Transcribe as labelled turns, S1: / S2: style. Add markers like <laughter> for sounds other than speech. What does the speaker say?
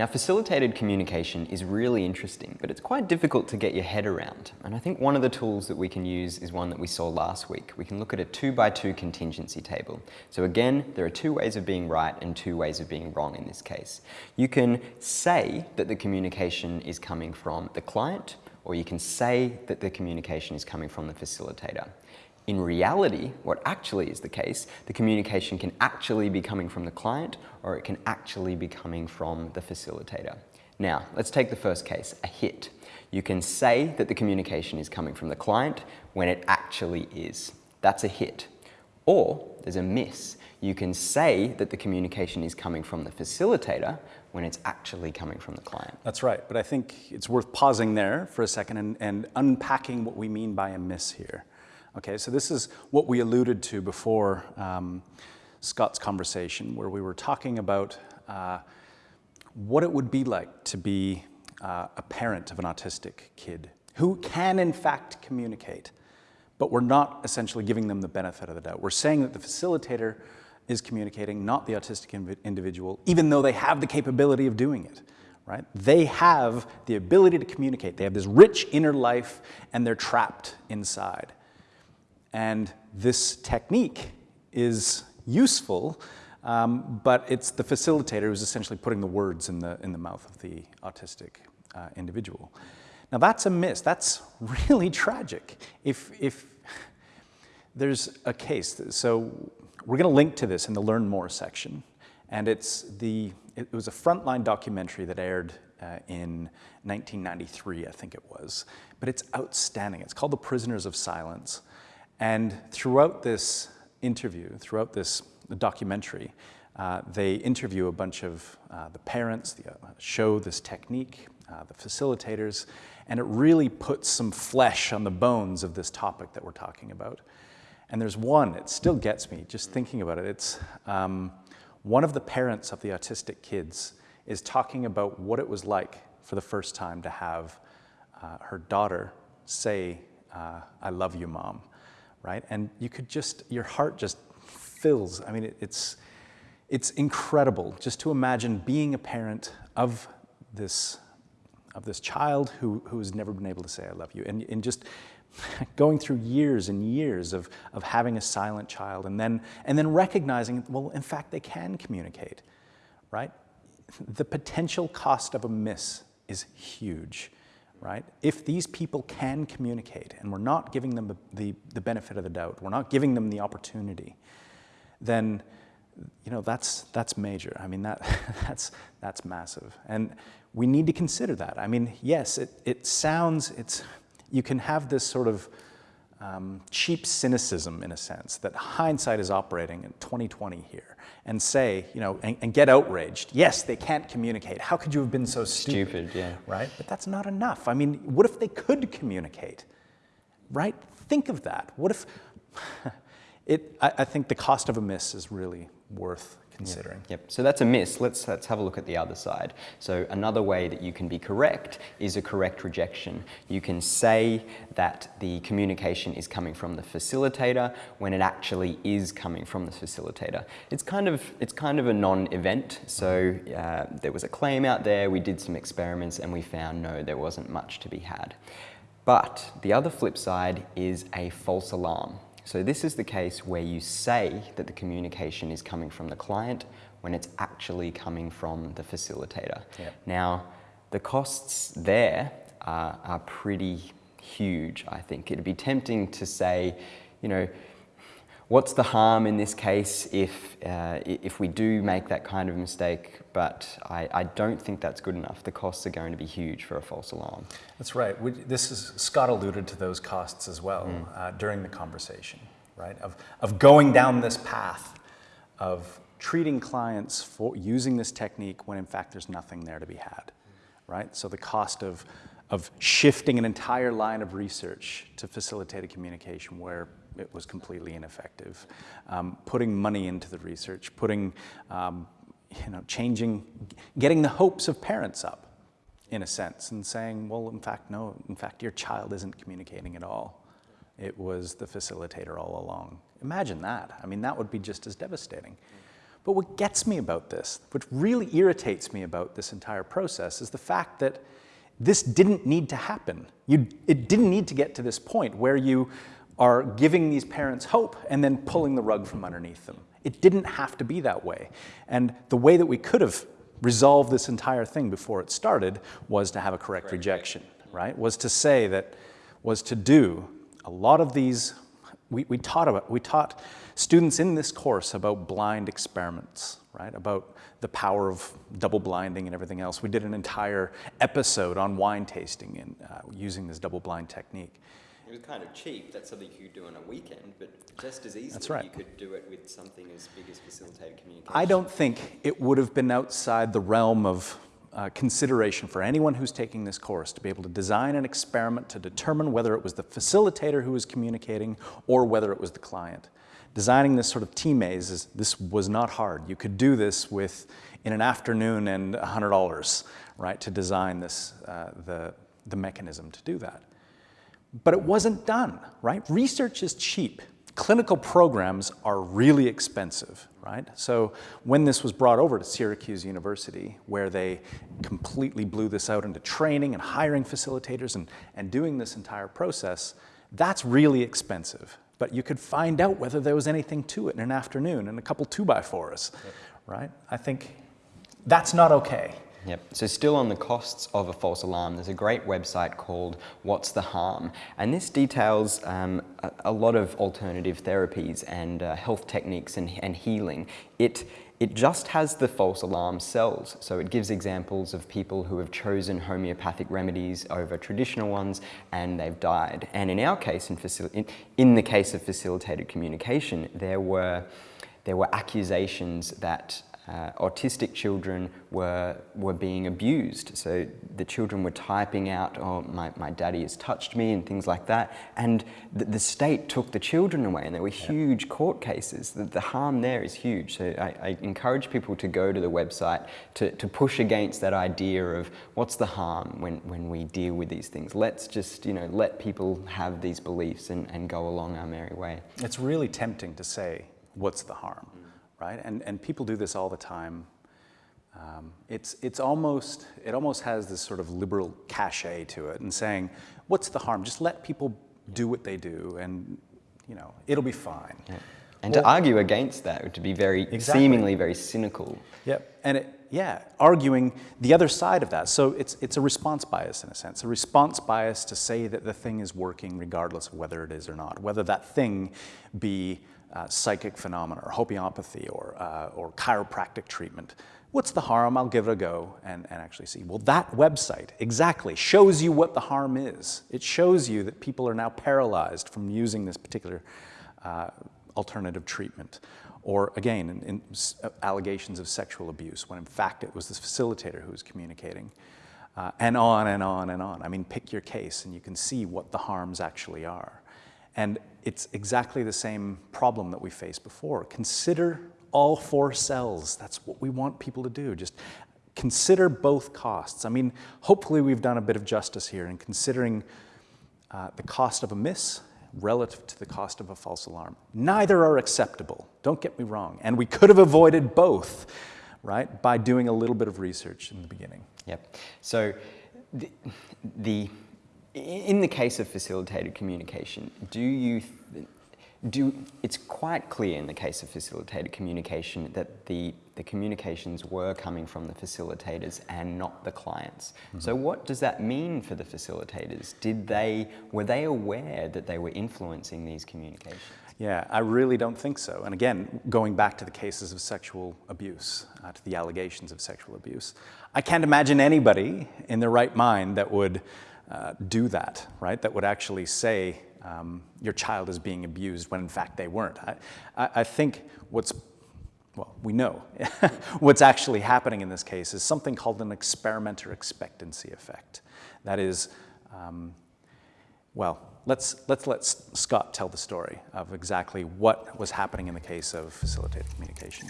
S1: Now facilitated communication is really interesting, but it's quite difficult to get your head around. And I think one of the tools that we can use is one that we saw last week. We can look at a two by two contingency table. So again, there are two ways of being right and two ways of being wrong in this case. You can say that the communication is coming from the client, or you can say that the communication is coming from the facilitator. In reality, what actually is the case, the communication can actually be coming from the client or it can actually be coming from the facilitator. Now, let's take the first case, a hit. You can say that the communication is coming from the client when it actually is. That's a hit. Or there's a miss. You can say that the communication is coming from the facilitator when it's actually coming from the client.
S2: That's right, but I think it's worth pausing there for a second and, and unpacking what we mean by a miss here. Okay, so this is what we alluded to before um, Scott's conversation, where we were talking about uh, what it would be like to be uh, a parent of an autistic kid who can in fact communicate, but we're not essentially giving them the benefit of the doubt. We're saying that the facilitator is communicating, not the autistic individual, even though they have the capability of doing it. Right? They have the ability to communicate. They have this rich inner life and they're trapped inside. And this technique is useful, um, but it's the facilitator who's essentially putting the words in the, in the mouth of the autistic uh, individual. Now that's a miss. That's <laughs> really tragic. If, if there's a case, so we're going to link to this in the Learn More section. And it's the, it was a frontline documentary that aired uh, in 1993, I think it was. But it's outstanding. It's called The Prisoners of Silence. And throughout this interview, throughout this documentary, uh, they interview a bunch of uh, the parents, the, uh, show this technique, uh, the facilitators, and it really puts some flesh on the bones of this topic that we're talking about. And there's one, it still gets me just thinking about it. It's um, one of the parents of the autistic kids is talking about what it was like for the first time to have uh, her daughter say, uh, I love you, mom right? And you could just, your heart just fills. I mean, it, it's, it's incredible just to imagine being a parent of this, of this child who, who has never been able to say, I love you. And, and just <laughs> going through years and years of, of having a silent child and then, and then recognizing, well, in fact, they can communicate, right? The potential cost of a miss is huge right? If these people can communicate and we're not giving them the, the, benefit of the doubt, we're not giving them the opportunity, then you know, that's, that's major. I mean, that, <laughs> that's, that's massive. And we need to consider that. I mean, yes, it, it sounds, it's, you can have this sort of um, cheap cynicism in a sense that hindsight is operating in 2020 here and say, you know, and, and, get outraged. Yes, they can't communicate. How could you have been so stupid?
S1: Stupid, yeah.
S2: Right? But that's not enough. I mean, what if they could communicate? Right? Think of that. What if, <laughs> it, I, I think the cost of a miss is really worth considering.
S1: Yep. yep. So that's a miss. Let's, let's have a look at the other side. So another way that you can be correct is a correct rejection. You can say that the communication is coming from the facilitator when it actually is coming from the facilitator. It's kind of, it's kind of a non-event. So uh, there was a claim out there, we did some experiments and we found no, there wasn't much to be had. But the other flip side is a false alarm. So this is the case where you say that the communication is coming from the client when it's actually coming from the facilitator.
S2: Yep.
S1: Now, the costs there are, are pretty huge, I think. It'd be tempting to say, you know, What's the harm in this case if, uh, if we do make that kind of mistake, but I, I, don't think that's good enough. The costs are going to be huge for a false alarm.
S2: That's right. We, this is, Scott alluded to those costs as well mm. uh, during the conversation, right? Of, of going down this path of treating clients for using this technique when in fact there's nothing there to be had, right? So the cost of, of shifting an entire line of research to facilitate a communication where it was completely ineffective. Um, putting money into the research, putting, um, you know, changing, getting the hopes of parents up in a sense and saying, well, in fact, no, in fact, your child isn't communicating at all. It was the facilitator all along. Imagine that. I mean, that would be just as devastating. But what gets me about this, what really irritates me about this entire process, is the fact that this didn't need to happen. You, it didn't need to get to this point where you are giving these parents hope and then pulling the rug from underneath them. It didn't have to be that way. And the way that we could have resolved this entire thing before it started was to have a correct, correct. rejection, right? Was to say that, was to do a lot of these, we, we, taught about, we taught students in this course about blind experiments, right? About the power of double blinding and everything else. We did an entire episode on wine tasting and uh, using this double blind technique.
S1: It was kind of cheap. That's something you could do on a weekend, but just as easily
S2: right.
S1: you could do it with something as big as facilitated communication.
S2: I don't think it would have been outside the realm of uh, consideration for anyone who's taking this course to be able to design an experiment to determine whether it was the facilitator who was communicating or whether it was the client. Designing this sort of T-maze, is, this was not hard. You could do this with, in an afternoon and $100, right, to design this, uh, the, the mechanism to do that. But it wasn't done, right? Research is cheap. Clinical programs are really expensive, right? So when this was brought over to Syracuse University, where they completely blew this out into training and hiring facilitators and, and doing this entire process, that's really expensive. But you could find out whether there was anything to it in an afternoon and a couple two-by-fours, yep. right? I think that's not okay.
S1: Yep. So still on the costs of a false alarm, there's a great website called What's the Harm? And this details um, a, a, lot of alternative therapies and uh, health techniques and, and healing. It, it just has the false alarm cells. So it gives examples of people who have chosen homeopathic remedies over traditional ones and they've died. And in our case, in, in, in the case of facilitated communication, there were, there were accusations that uh, autistic children were, were being abused. So the children were typing out, oh, my, my daddy has touched me and things like that. And the, the state took the children away and there were huge court cases. The, the harm there is huge. So I, I, encourage people to go to the website to, to push against that idea of what's the harm when, when we deal with these things. Let's just, you know, let people have these beliefs and, and go along our merry way.
S2: It's really tempting to say, what's the harm? Right? And, and people do this all the time. Um, it's, it's almost, it almost has this sort of liberal cachet to it and saying, what's the harm? Just let people do what they do and, you know, it'll be fine. Yeah.
S1: And well, to argue against that would be very, exactly. seemingly very cynical.
S2: Yep, and it, yeah, arguing the other side of that. So it's, it's a response bias in a sense, a response bias to say that the thing is working regardless of whether it is or not, whether that thing be uh, psychic phenomena or homeopathy or, uh, or chiropractic treatment. What's the harm? I'll give it a go and, and actually see. Well, that website exactly shows you what the harm is. It shows you that people are now paralyzed from using this particular uh, alternative treatment. Or again, in, in uh, allegations of sexual abuse, when in fact it was this facilitator who was communicating. Uh, and on and on and on. I mean, pick your case and you can see what the harms actually are. And it's exactly the same problem that we faced before. Consider all four cells. That's what we want people to do. Just consider both costs. I mean, hopefully we've done a bit of justice here in considering uh, the cost of a miss relative to the cost of a false alarm. Neither are acceptable, don't get me wrong. And we could have avoided both, right, by doing a little bit of research in the beginning.
S1: Yep. So the, the in the case of facilitated communication, do you, do, it's quite clear in the case of facilitated communication that the, the communications were coming from the facilitators and not the clients. Mm -hmm. So what does that mean for the facilitators? Did they, were they aware that they were influencing these communications?
S2: Yeah, I really don't think so. And again, going back to the cases of sexual abuse, uh, to the allegations of sexual abuse, I can't imagine anybody in their right mind that would uh, do that, right? That would actually say um, your child is being abused when in fact they weren't. I, I think what's, well, we know <laughs> what's actually happening in this case is something called an experimenter expectancy effect. That is, um, well, let's, let's let Scott tell the story of exactly what was happening in the case of facilitated communication.